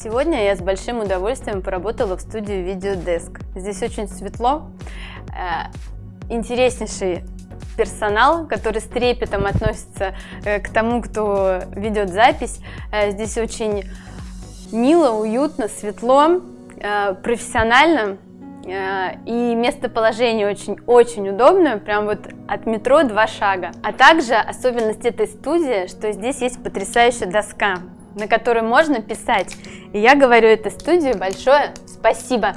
Сегодня я с большим удовольствием поработала в студии Videodesk. Здесь очень светло, э, интереснейший персонал, который с трепетом относится э, к тому, кто ведет запись. Э, здесь очень мило, уютно, светло, профессионально. И местоположение очень-очень удобное, прям вот от метро два шага. А также особенность этой студии, что здесь есть потрясающая доска, на которой можно писать. И я говорю этой студии большое спасибо.